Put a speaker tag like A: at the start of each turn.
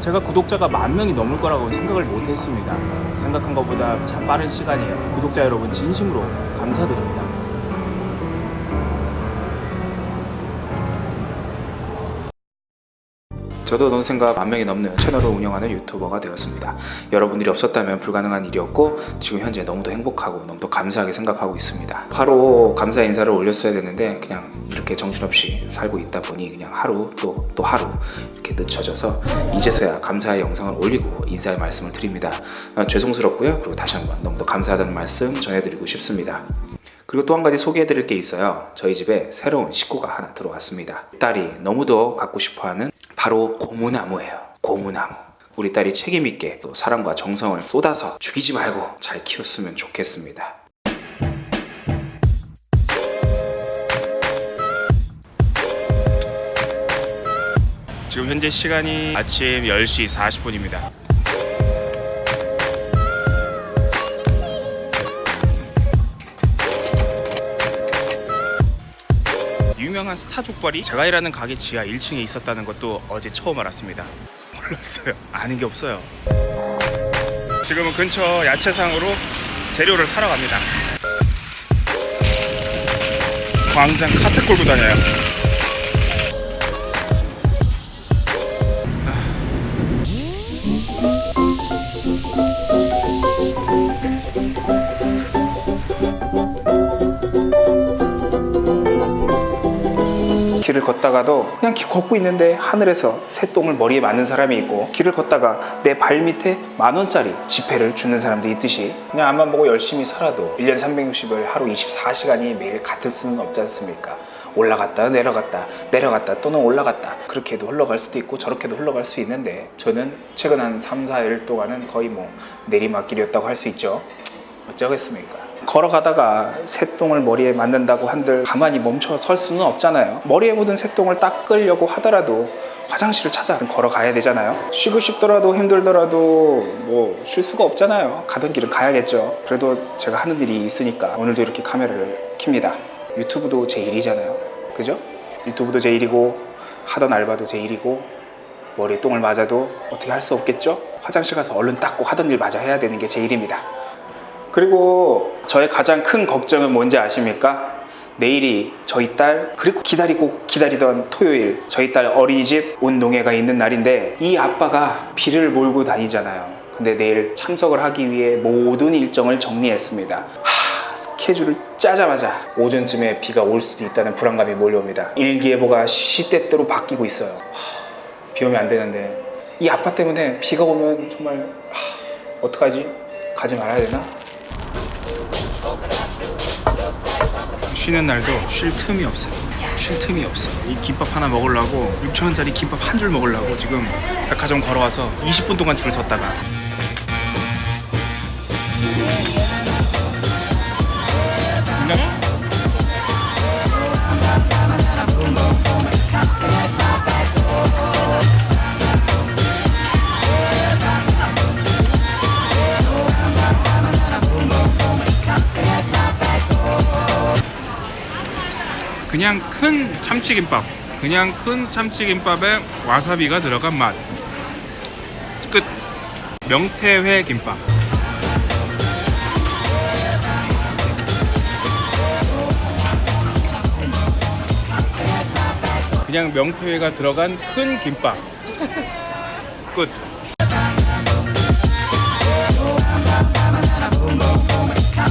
A: 제가 구독자가 만 명이 넘을 거라고 생각을 못 했습니다. 생각한 것보다 참 빠른 시간이에요. 구독자 여러분 진심으로 감사드립니다. 저도 논생과 만 명이 넘는 채널을 운영하는 유튜버가 되었습니다. 여러분들이 없었다면 불가능한 일이었고 지금 현재 너무도 행복하고 너무도 감사하게 생각하고 있습니다. 바로 감사 인사를 올렸어야 되는데 그냥 이렇게 정신없이 살고 있다 보니 그냥 하루 또또 하루 이렇게 늦춰져서 이제서야 감사의 영상을 올리고 인사의 말씀을 드립니다. 아, 죄송스럽고요. 그리고 다시 한번 너무도 감사하다는 말씀 전해드리고 싶습니다. 그리고 또 한 가지 소개해드릴 게 있어요. 저희 집에 새로운 식구가 하나 들어왔습니다. 딸이 너무도 갖고 싶어하는 바로 고무나무예요. 고무나무. 우리 딸이 책임있게 또 사랑과 정성을 쏟아서 죽이지 말고 잘 키웠으면 좋겠습니다. 지금 현재 시간이 아침 10시 40분입니다. 유명한 스타 족발이 제가 일하는 가게 지하 1층에 있었다는 것도 어제 처음 알았습니다. 몰랐어요. 아는 게 없어요. 지금은 근처 야채상으로 재료를 사러 갑니다. 광장 카트 끌고 다녀요. 길을 걷다가도 그냥 기- 걷고 있는데 하늘에서 새똥을 머리에 맞는 사람이 있고 길을 걷다가 내 발 밑에 만 원짜리 지폐를 주는 사람도 있듯이 그냥 앞만 보고 열심히 살아도 1년 360을 하루 24시간이 매일 같을 수는 없지 않습니까? 올라갔다 내려갔다 내려갔다 또는 올라갔다. 그렇게도 흘러갈 수도 있고 저렇게도 흘러갈 수 있는데 저는 최근 한 3, 4일 동안은 거의 뭐 내리막길이었다고 할 수 있죠. 어쩌겠습니까 걸어가다가 새똥을 머리에 맞는다고 한들 가만히 멈춰 설 수는 없잖아요. 머리에 묻은 새똥을 닦으려고 하더라도 화장실을 찾아 걸어가야 되잖아요. 쉬고 싶더라도 힘들더라도 뭐 쉴 수가 없잖아요. 가던 길은 가야겠죠. 그래도 제가 하는 일이 있으니까 오늘도 이렇게 카메라를 킵니다. 유튜브도 제 일이잖아요. 그죠? 유튜브도 제 일이고 하던 알바도 제 일이고 머리에 똥을 맞아도 어떻게 할 수 없겠죠? 화장실 가서 얼른 닦고 하던 일 마저 해야 되는 게 제 일입니다 그리고 저의 가장 큰 걱정은 뭔지 아십니까? 내일이 저희 딸 그리고 기다리고 기다리던 토요일 저희 딸 어린이집 운동회가 있는 날인데 이 아빠가 비를 몰고 다니잖아요 근데 내일 참석을 하기 위해 모든 일정을 정리했습니다 하, 스케줄을 짜자마자 오전쯤에 비가 올 수도 있다는 불안감이 몰려옵니다 일기예보가 시시때때로 바뀌고 있어요 하, 비 오면 안 되는데 이 아빠 때문에 비가 오면 정말 하, 어떡하지? 가지 말아야 되나? 쉬는 날도 쉴 틈이 없어요. 쉴 틈이 없어. 이 김밥 하나 먹으려고 6천원짜리 김밥 한 줄 먹으려고 지금 백화점 걸어와서 20분 동안 줄 섰다가 그냥 큰 참치김밥 그냥 큰 참치김밥에 와사비가 들어간 맛. 끝. 명태회 김밥. 그냥 명태회가 들어간 큰 김밥. 끝